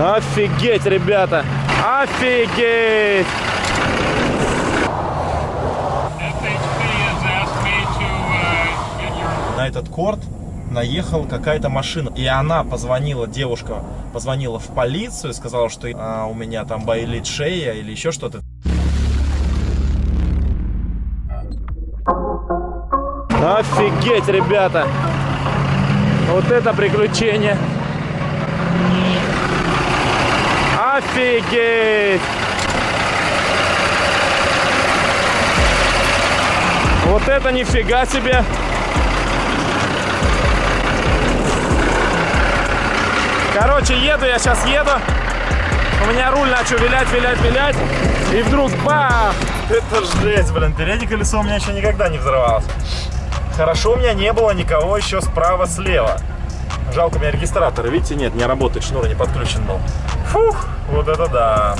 Офигеть, ребята! Офигеть! На этот корт наехала какая-то машина. И она позвонила, девушка позвонила в полицию, сказала, что а, у меня там болит шея или еще что-то. Офигеть, ребята! Вот это приключение! Офигеть! Вот это нифига себе! Короче, еду, я сейчас еду. У меня руль начал вилять, вилять, вилять. И вдруг бах! Это жесть, блин. Переднее колесо у меня еще никогда не взорвалось. Хорошо, у меня не было никого еще справа-слева. Жалко, у меня регистратор, видите, нет, не работает, шнур не подключен был. Фух, вот это да.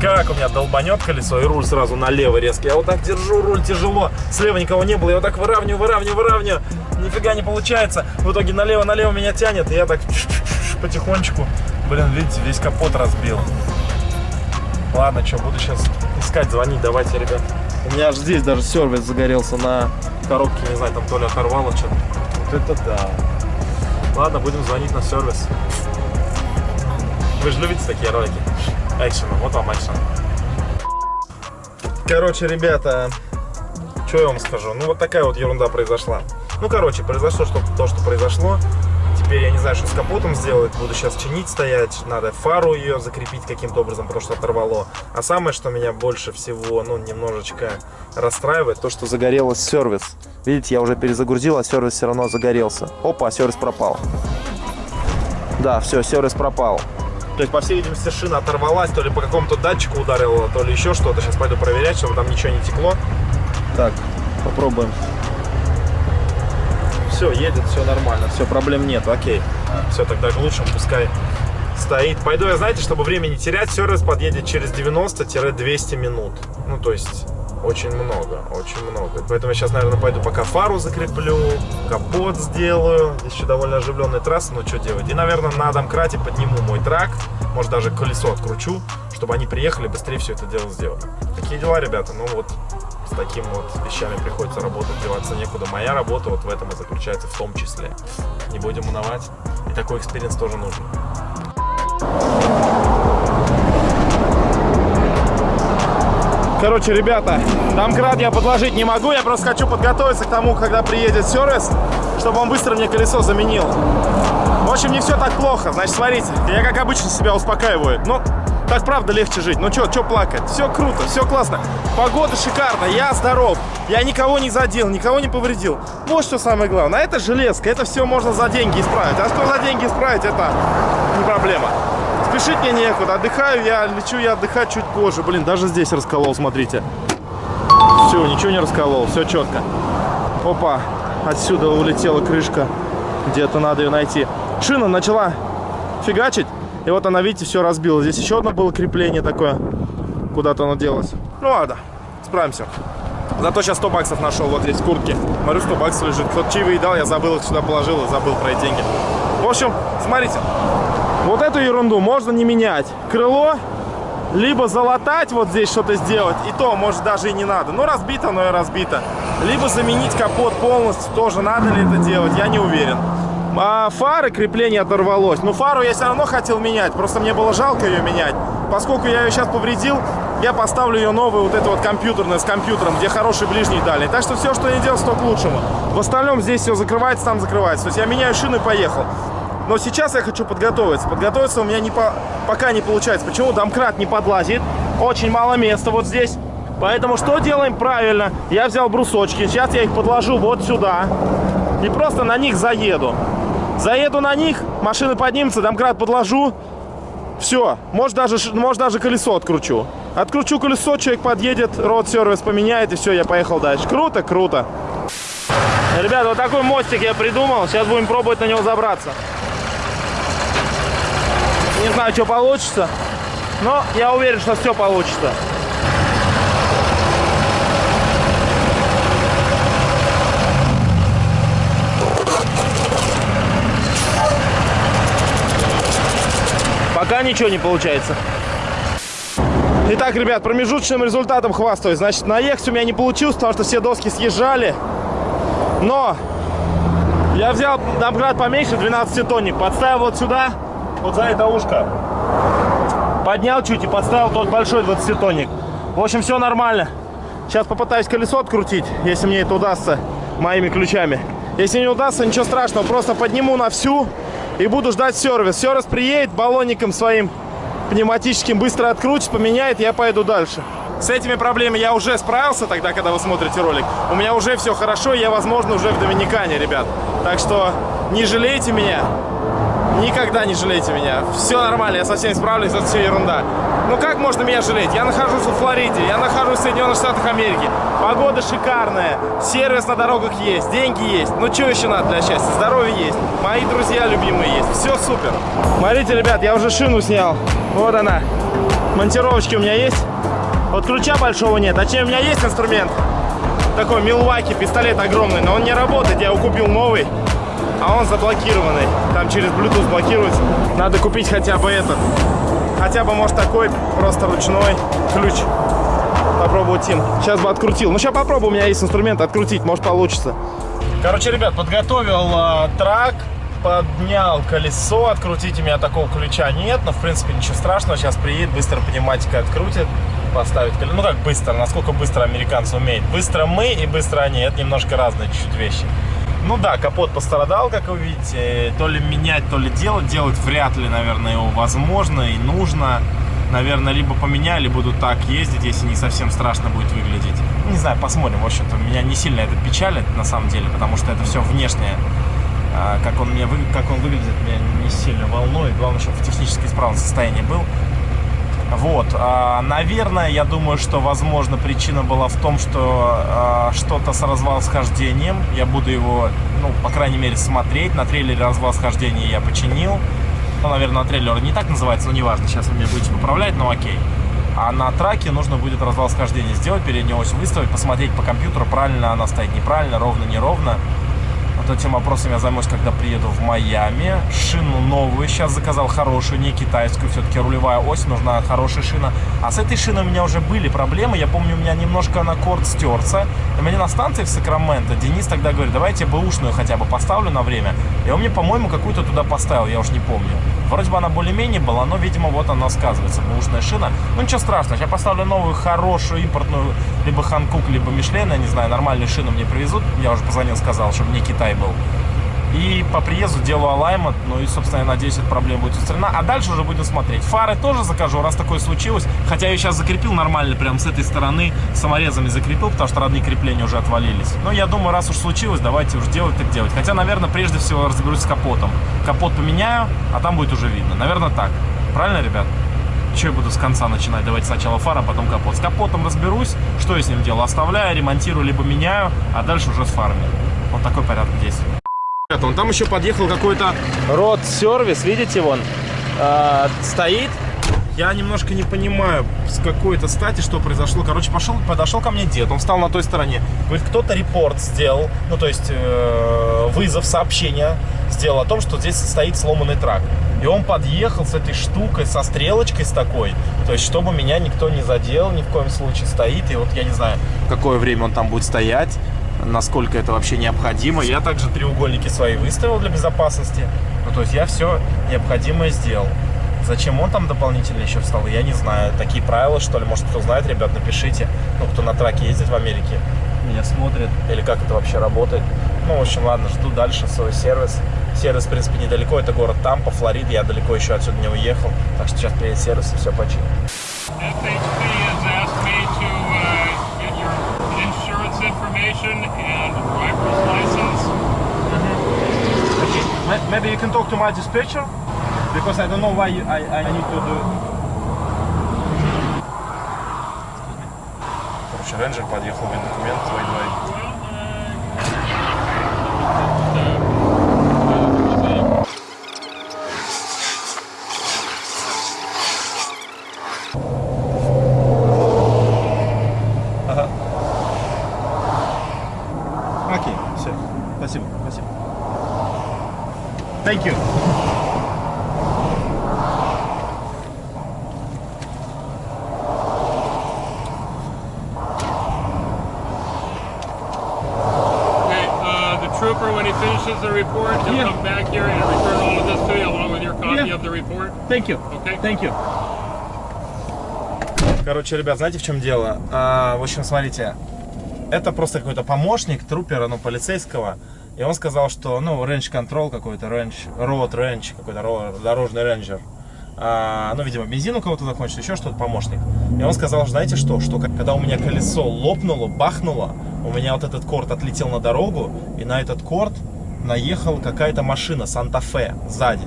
Как у меня долбанет колесо и руль сразу налево резко. Я вот так держу, руль тяжело. Слева никого не было, я вот так выравниваю, выравниваю, выравниваю. Нифига не получается. В итоге налево-налево меня тянет, и я так потихонечку. Блин, видите, весь капот разбил. Ладно, что, буду сейчас искать, звонить. Давайте, ребят. У меня аж здесь даже сервис загорелся на коробке. Не знаю, там то ли оторвало что-то. Вот это да. Ладно, будем звонить на сервис. Вы же любите такие ролики? Экшен. Вот вам экшен. Короче, ребята, что я вам скажу? Ну, вот такая вот ерунда произошла. Ну, короче, произошло что то, что произошло. Теперь я не знаю, что с капотом сделать. Буду сейчас чинить, стоять. Надо фару ее закрепить каким-то образом, потому что оторвало. А самое, что меня больше всего, ну, немножечко расстраивает, то, что загорелся сервис. Видите, я уже перезагрузил, а сервис все равно загорелся. Опа, сервис пропал. Да, все, сервис пропал. То есть, по всей видимости, шина оторвалась, то ли по какому-то датчику ударила, то ли еще что-то. Сейчас пойду проверять, чтобы там ничего не текло. Так, попробуем все, едет, все нормально, все, проблем нет, окей. Все, тогда к лучшему, пускай стоит. Пойду я, знаете, чтобы время не терять, сервис подъедет через 90-200 минут. Ну, то есть, очень много, очень много. Поэтому я сейчас, наверное, пойду пока фару закреплю, капот сделаю. Здесь еще довольно оживленная трасса, но что делать. И, наверное, на домкрате подниму мой трак, может, даже колесо откручу, чтобы они приехали, быстрее все это дело сделали. Такие дела, ребята, ну вот с такими вот вещами приходится работать, деваться некуда. Моя работа вот в этом и заключается в том числе. Не будем унывать. И такой experience тоже нужен. Короче, ребята, домкрат я подложить не могу, я просто хочу подготовиться к тому, когда приедет сервис, чтобы он быстро мне колесо заменил. В общем, не все так плохо. Значит, смотрите, я как обычно себя успокаиваю. Но так правда легче жить. Ну что, что плакать? Все круто, все классно. Погода шикарная, я здоров. Я никого не задел, никого не повредил. Вот что самое главное. А это железка, это все можно за деньги исправить. А что за деньги исправить, это не проблема. Спешить мне некуда. Отдыхаю я, лечу я отдыхать чуть позже. Блин, даже здесь расколол, смотрите. Все, ничего не расколол, все четко. Опа, отсюда улетела крышка. Где-то надо ее найти. Шина начала фигачить. И вот она, видите, все разбила. Здесь еще одно было крепление такое. Куда-то оно делось. Ну ладно, справимся. Зато сейчас 100 баксов нашел вот здесь в куртке. Смотрю, 100 баксов лежит. Кто-то чаевые дал, я забыл их сюда положил и забыл про эти деньги. В общем, смотрите. Вот эту ерунду можно не менять. Крыло, либо залатать вот здесь что-то сделать, и то, может, даже и не надо. Ну, разбито, но и разбито. Либо заменить капот полностью, тоже надо ли это делать, я не уверен. А фары крепление оторвалось. Но фару я все равно хотел менять. Просто мне было жалко ее менять. Поскольку я ее сейчас повредил, я поставлю ее новую, вот эту вот компьютерную, с компьютером, где хороший ближний и дальний. Так что все, что я делал, то к лучшему. В остальном здесь все закрывается, там закрывается. То есть я меняю шину и поехал. Но сейчас я хочу подготовиться. Подготовиться у меня не по... пока не получается. Почему? Домкрат не подлазит. Очень мало места вот здесь. Поэтому что делаем правильно? Я взял брусочки. Сейчас я их подложу вот сюда. И просто на них заеду. Заеду на них, машина поднимется, домкрат подложу. Все, может даже, может даже колесо откручу. Откручу колесо, человек подъедет, род-сервис поменяет, и все, я поехал дальше. Круто, круто. Ребята, вот такой мостик я придумал. Сейчас будем пробовать на него забраться. Не знаю, что получится, но я уверен, что все получится. Пока ничего не получается. Итак, ребят, промежуточным результатом хвастаюсь. Значит, наехать у меня не получилось, потому что все доски съезжали. Но я взял домкрат поменьше, 12-тонник, подставил вот сюда, вот за это ушко. Поднял чуть и подставил тот большой 20-тонник. В общем, все нормально. Сейчас попытаюсь колесо открутить, если мне это удастся моими ключами. Если не удастся, ничего страшного, просто подниму на всю и буду ждать сервис. Сервис приедет баллонником своим пневматическим, быстро открутит, поменяет, я поеду дальше. С этими проблемами я уже справился тогда, когда вы смотрите ролик. У меня уже все хорошо, я, возможно, уже в Доминикане, ребят. Так что не жалейте меня. Никогда не жалейте меня. Все нормально, я совсем справлюсь, это все ерунда. Ну как можно меня жалеть? Я нахожусь во Флориде, я нахожусь в Соединенных Штатах Америки. Погода шикарная, сервис на дорогах есть, деньги есть. Ну что еще надо для счастья? Здоровье есть, мои друзья любимые есть. Все супер. Смотрите, ребят, я уже шину снял. Вот она. Монтировочки у меня есть. Вот ключа большого нет. А чем у меня есть инструмент. Такой Милваки, пистолет огромный, но он не работает. Я его купил новый а он заблокированный. Там через Bluetooth блокируется. Надо купить хотя бы этот. Хотя бы, может, такой просто ручной ключ. Попробовать им. Сейчас бы открутил. Ну, сейчас попробую, у меня есть инструмент открутить, может, получится. Короче, ребят, подготовил э, трак, поднял колесо. Открутить у меня такого ключа нет, но, в принципе, ничего страшного. Сейчас приедет, быстро пневматика открутит поставить колесо. Ну как быстро, насколько быстро американцы умеют. Быстро мы и быстро они, это немножко разные чуть-чуть вещи. Ну да, капот пострадал, как вы видите. То ли менять, то ли делать. Делать вряд ли, наверное, его возможно и нужно. Наверное, либо поменяли, буду так ездить, если не совсем страшно будет выглядеть. Не знаю, посмотрим. В общем-то, меня не сильно это печалит, на самом деле, потому что это все внешнее. А, как он, мне, как он выглядит, меня не сильно волнует. Главное, чтобы в технически исправном состоянии был. Вот, а, наверное, я думаю, что, возможно, причина была в том, что а, что-то с развал-схождением. Я буду его, ну, по крайней мере, смотреть. На трейлере развал-схождения я починил. Ну, наверное, на трейлере не так называется, но неважно, сейчас вы мне будете поправлять, но окей. А на траке нужно будет развал схождения сделать, переднюю ось выставить, посмотреть по компьютеру, правильно она стоит, неправильно, ровно, неровно. Вот этим вопросом я займусь, когда приеду в Майами. Шину новую сейчас заказал, хорошую, не китайскую. Все-таки рулевая ось, нужна хорошая шина. А с этой шиной у меня уже были проблемы. Я помню, у меня немножко на корд стерся. И мне на станции в Сакраменто Денис тогда говорит, давайте бэушную хотя бы поставлю на время. И он мне, по-моему, какую-то туда поставил, я уж не помню. Вроде бы она более-менее была, но, видимо, вот она сказывается, бэушная шина. Ну, ничего страшного, я поставлю новую, хорошую, импортную, либо Ханкук, либо Мишлен, я не знаю, нормальную шину мне привезут. Я уже позвонил, сказал, чтобы не Китай был. И по приезду делаю алаймент, ну и, собственно, я надеюсь, эта проблема будет устранена. А дальше уже будем смотреть. Фары тоже закажу, раз такое случилось. Хотя я сейчас закрепил нормально, прям с этой стороны, саморезами закрепил, потому что родные крепления уже отвалились. Но я думаю, раз уж случилось, давайте уж делать так делать. Хотя, наверное, прежде всего разберусь с капотом. Капот поменяю, а там будет уже видно. Наверное, так. Правильно, ребят? Что я буду с конца начинать? Давайте сначала фара, а потом капот. С капотом разберусь, что я с ним делаю. Оставляю, ремонтирую, либо меняю, а дальше уже с фарами. Вот такой порядок действий. Он там еще подъехал какой-то род-сервис, видите, вон, э, стоит. Я немножко не понимаю, с какой-то стати, что произошло. Короче, пошел, подошел ко мне дед, он встал на той стороне. Говорит, кто-то репорт сделал, ну, то есть э, вызов, сообщение сделал о том, что здесь стоит сломанный трак. И он подъехал с этой штукой, со стрелочкой с такой, то есть, чтобы меня никто не задел, ни в коем случае стоит. И вот я не знаю, какое время он там будет стоять насколько это вообще необходимо. Я также треугольники свои выставил для безопасности. Ну, то есть я все необходимое сделал. Зачем он там дополнительно еще встал, я не знаю. Такие правила, что ли, может, кто знает, ребят, напишите. Ну, кто на траке ездит в Америке, меня смотрит. Или как это вообще работает. Ну, в общем, ладно, жду дальше свой сервис. Сервис, в принципе, недалеко. Это город Тампа, Флорида. Я далеко еще отсюда не уехал. Так что сейчас приедет сервис и все починит. information and driver's license. Mm -hmm. Okay, maybe you can talk to my dispatcher because I don't know why you, I, I need to do. Короче, рейнджер подъехал, мне документы Спасибо, спасибо. Thank you. Okay, the trooper, when he finishes the report, he'll yeah. come back here and return all of this to you along with your copy yeah. of the report. Thank you. Okay. Thank you. Короче, ребят, знаете, в чем дело? А, в общем, смотрите, это просто какой-то помощник трупера, ну, полицейского. И он сказал, что, ну, range control какой-то, range, road range, какой-то ро- дорожный рейнджер. А, ну, видимо, бензин у кого-то закончится, еще что-то, помощник. И он сказал, знаете что, что когда у меня колесо лопнуло, бахнуло, у меня вот этот корд отлетел на дорогу, и на этот корд наехала какая-то машина Santa Fe сзади.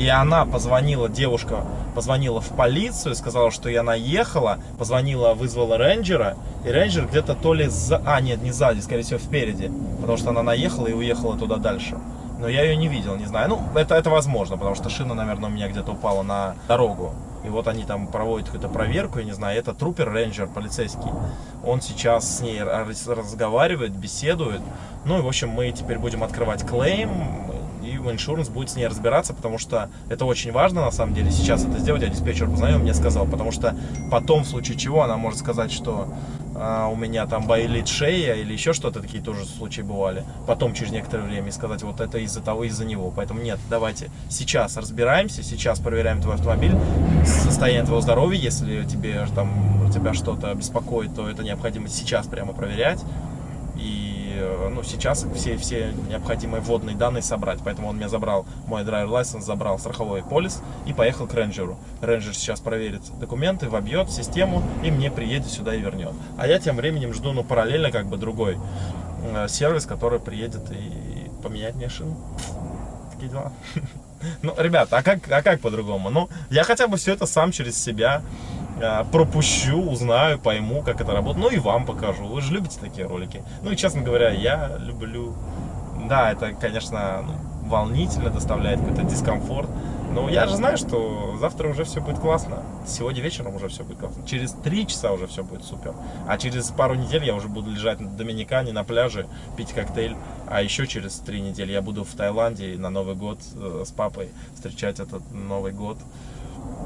И она позвонила, девушка позвонила в полицию, сказала, что я наехала, позвонила, вызвала рейнджера, и рейнджер где-то то ли за... А, нет, не сзади, скорее всего, впереди, потому что она наехала и уехала туда дальше. Но я ее не видел, не знаю. Ну, это, это возможно, потому что шина, наверное, у меня где-то упала на дорогу. И вот они там проводят какую-то проверку, я не знаю, это trooper, рейнджер, полицейский. Он сейчас с ней раз- разговаривает, беседует. Ну и, в общем, мы теперь будем открывать клейм, и иншуранс будет с ней разбираться, потому что это очень важно, на самом деле, сейчас это сделать. Я диспетчер познаю, мне сказал, потому что потом, в случае чего, она может сказать, что а, у меня там болит шея или еще что-то, такие тоже случаи бывали. Потом, через некоторое время, и сказать, вот это из-за того, из-за него. Поэтому нет, давайте сейчас разбираемся, сейчас проверяем твой автомобиль, состояние твоего здоровья, если тебе там тебя что-то беспокоит, то это необходимо сейчас прямо проверять. И ну, сейчас все, все необходимые вводные данные собрать. Поэтому он меня забрал, мой драйвер license, забрал страховой полис и поехал к рейнджеру. Рейнджер сейчас проверит документы, вобьет систему и мне приедет сюда и вернет. А я тем временем жду, ну, параллельно как бы другой э, сервис, который приедет и поменять мне шину. Такие дела. Ну, ребята, а как, а как по-другому? Ну, я хотя бы все это сам через себя э, пропущу, узнаю, пойму, как это работает. Ну и вам покажу. Вы же любите такие ролики. Ну и, честно говоря, я люблю. Да, это, конечно, ну, волнительно, доставляет какой-то дискомфорт. Но я же знаю, что завтра уже все будет классно. Сегодня вечером уже все будет классно. Через три часа уже все будет супер. А через пару недель я уже буду лежать на Доминикане, на пляже, пить коктейль. А еще через три недели я буду в Таиланде на Новый год э, с папой встречать этот Новый год.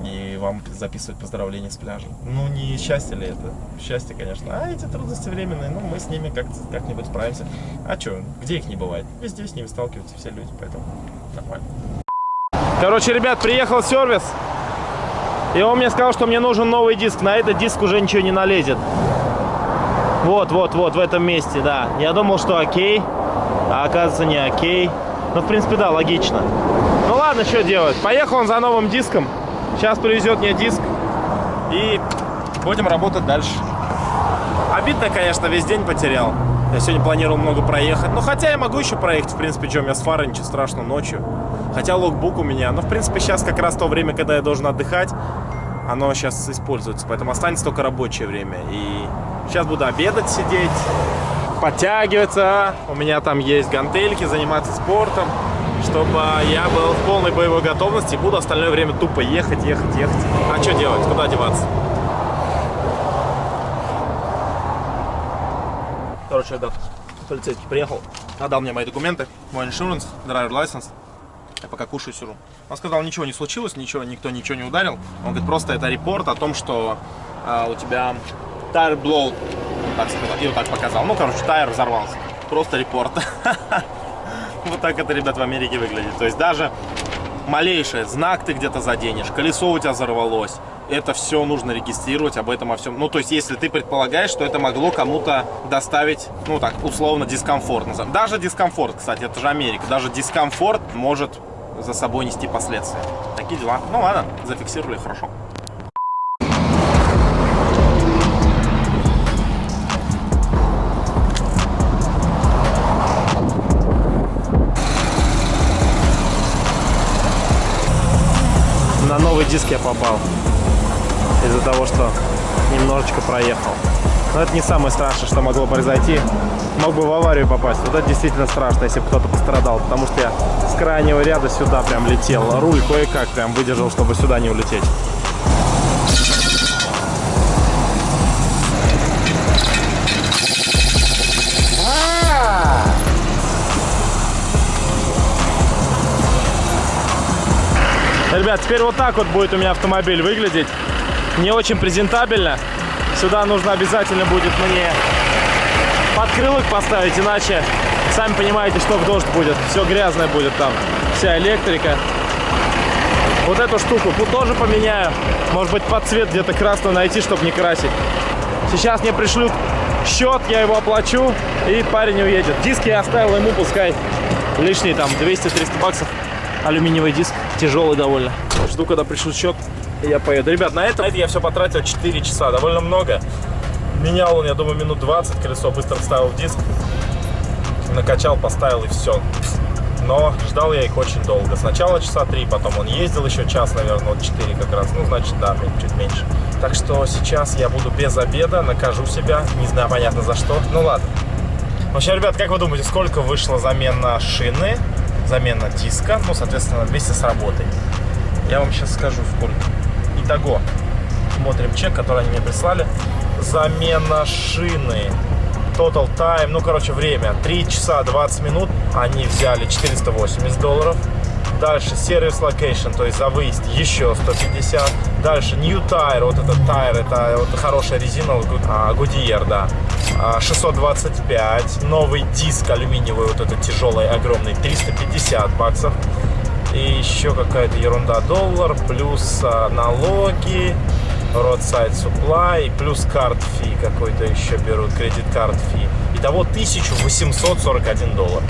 И вам записывать поздравления с пляжа. Ну, не счастье ли это? Счастье, конечно. А эти трудности временные, ну, мы с ними как- как-нибудь справимся. А что, где их не бывает? Везде с ними сталкиваются все люди, поэтому нормально. Короче, ребят, приехал сервис. И он мне сказал, что мне нужен новый диск. На этот диск уже ничего не налезет. Вот, вот, вот, в этом месте, да. Я думал, что окей, а оказывается не окей. Ну, в принципе, да, логично. Ну ладно, что делать. Поехал он за новым диском. Сейчас привезет мне диск. И будем работать дальше. Обидно, конечно, весь день потерял. Я сегодня планировал много проехать. Ну, хотя я могу еще проехать, в принципе, у меня с фарой, ничего страшного, ночью. Хотя логбук у меня. Но, в принципе, сейчас как раз то время, когда я должен отдыхать, оно сейчас используется. Поэтому останется только рабочее время. И сейчас буду обедать, сидеть, подтягиваться. У меня там есть гантельки, заниматься спортом. Чтобы я был в полной боевой готовности. Буду остальное время тупо ехать, ехать, ехать. А что делать? Куда деваться? Короче, да, полицейский приехал, отдал мне мои документы, мой иншуранс, драйвер license. Я пока кушаю сижу. Он сказал, ничего не случилось, ничего, никто ничего не ударил. Он говорит, просто это репорт о том, что а, у тебя тайр blow, так сказать, и вот так показал. Ну, короче, тайр взорвался. Просто репорт. Вот так это, ребят, в Америке выглядит. То есть даже малейший знак ты где-то заденешь, колесо у тебя взорвалось, это все нужно регистрировать, об этом о всем. Ну, то есть, если ты предполагаешь, что это могло кому-то доставить, ну, так, условно, дискомфорт. Даже дискомфорт, кстати, это же Америка, даже дискомфорт может за собой нести последствия. Такие дела. Ну, ладно, зафиксировали, хорошо. На новый диск я попал. Из-за того, что немножечко проехал. Но это не самое страшное, что могло произойти. Мог бы в аварию попасть. Вот это действительно страшно, если бы кто-то пострадал. Потому что я с крайнего ряда сюда прям летел. Руль кое-как прям выдержал, чтобы сюда не улететь. Ребят, теперь вот так вот будет у меня автомобиль выглядеть. Не очень презентабельно. Сюда нужно обязательно будет мне подкрылок поставить, иначе Сами понимаете, что в дождь будет. Все грязное будет там. Вся электрика. Вот эту штуку тоже поменяю. Может быть, под цвет где-то красную найти, чтобы не красить. Сейчас мне пришлют счет, я его оплачу, и парень уедет. Диски я оставил ему, пускай лишние там 200-300 баксов. Алюминиевый диск, тяжелый довольно. Жду, когда пришлют счет, и я поеду. Ребят, на это, на это я все потратил 4 часа, довольно много. Менял он, я думаю, минут 20, колесо быстро вставил диск. Накачал, поставил и все. Но ждал я их очень долго. Сначала часа три, потом он ездил еще час, наверное, вот 4 как раз. Ну, значит, да, чуть меньше. Так что сейчас я буду без обеда, накажу себя. Не знаю, понятно за что. Ну, ладно. В общем, ребят, как вы думаете, сколько вышла замена шины, замена диска, ну, соответственно, вместе с работой? Я вам сейчас скажу, сколько. Итого, смотрим чек, который они мне прислали. Замена шины Total time, ну, короче, время 3 часа 20 минут. Они взяли 480 долларов. Дальше service location, то есть за выезд еще 150. Дальше new tire, вот этот tire, это вот хорошая резина, Goodyear, да. 625. Новый диск алюминиевый, вот этот тяжелый, огромный, 350 баксов. И еще какая-то ерунда, доллар, плюс а, налоги, roadside supply, плюс карт фи какой-то еще берут, кредит карт фи. Итого 1841 доллар.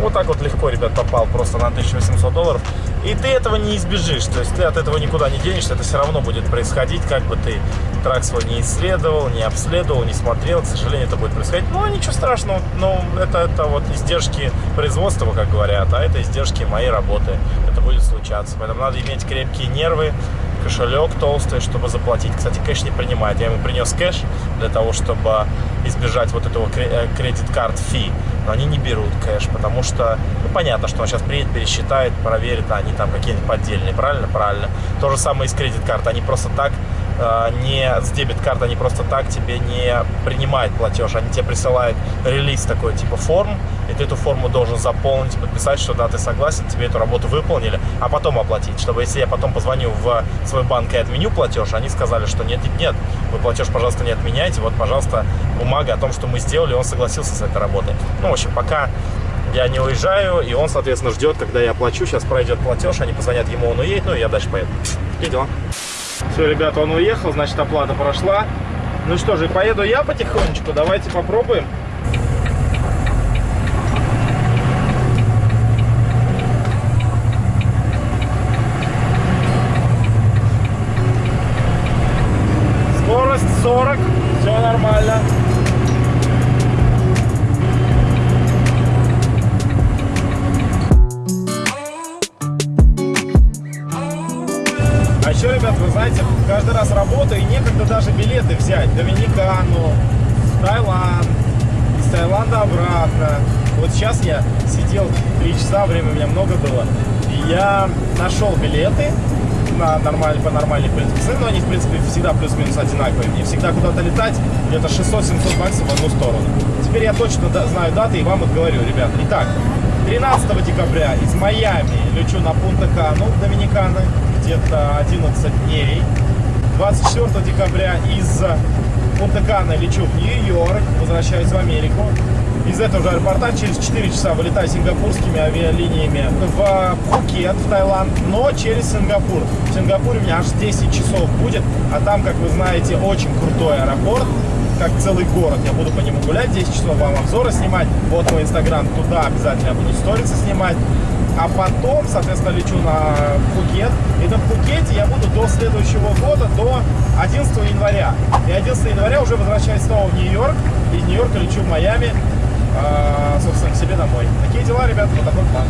Вот так вот легко, ребят, попал просто на 1800 долларов. И ты этого не избежишь, то есть ты от этого никуда не денешься, это все равно будет происходить, как бы ты трак свой не исследовал, не обследовал, не смотрел, к сожалению, это будет происходить. Но ничего страшного, но это, это вот издержки производства, как говорят, а это издержки моей работы, это будет случаться. Поэтому надо иметь крепкие нервы, кошелек толстый, чтобы заплатить. Кстати, кэш не принимает. Я ему принес кэш для того, чтобы избежать вот этого э, кредит-карт фи. Но они не берут кэш, потому что, ну, понятно, что он сейчас приедет, пересчитает, проверит, а они там какие-нибудь поддельные. Правильно? Правильно. То же самое и с кредит-карт. Они просто так э, не с дебет-карт, они просто так тебе не принимают платеж. Они тебе присылают релиз такой, типа форм, и ты эту форму должен заполнить, подписать, что да, ты согласен, тебе эту работу выполнили, а потом оплатить. Чтобы если я потом позвоню в свой банк и отменю платеж, они сказали, что нет, нет, нет, вы платеж, пожалуйста, не отменяйте, вот, пожалуйста, бумага о том, что мы сделали, он согласился с этой работой. Ну, в общем, пока я не уезжаю, и он, соответственно, ждет, когда я оплачу. Сейчас пройдет платеж, они позвонят ему, он уедет, ну и я дальше поеду. Такие дела. Все, ребята, он уехал, значит, оплата прошла. Ну что же, поеду я потихонечку, давайте попробуем. 40, все нормально. А еще, ребят, вы знаете, каждый раз работаю, и некогда даже билеты взять. Доминикану, Таиланд, из Таиланда обратно. Вот сейчас я сидел 3 часа, время у меня много было, и я нашел билеты на нормаль, по нормальной принципе. Но они, в принципе, всегда плюс-минус одинаковые. Мне всегда куда-то летать где-то 600-700 баксов в одну сторону. Теперь я точно знаю даты и вам вот говорю, ребят. Итак, 13 декабря из Майами лечу на Пунта-Кану, Доминиканы где-то 11 дней. 24 декабря из Пунта-Кана лечу в Нью-Йорк, возвращаюсь в Америку. Из этого же аэропорта через 4 часа вылетаю сингапурскими авиалиниями в Пхукет, в Таиланд, но через Сингапур. В Сингапуре у меня аж 10 часов будет, а там, как вы знаете, очень крутой аэропорт, как целый город. Я буду по нему гулять, 10 часов вам обзоры снимать. Вот мой инстаграм, туда обязательно буду сторисы снимать. А потом, соответственно, лечу на Пхукет. И на Пхукете я буду до следующего года, до 11 января. И 11 января уже возвращаюсь снова в Нью-Йорк. Из Нью-Йорка лечу в Майами, собственно, к себе домой. Такие дела, ребята, вот такой план.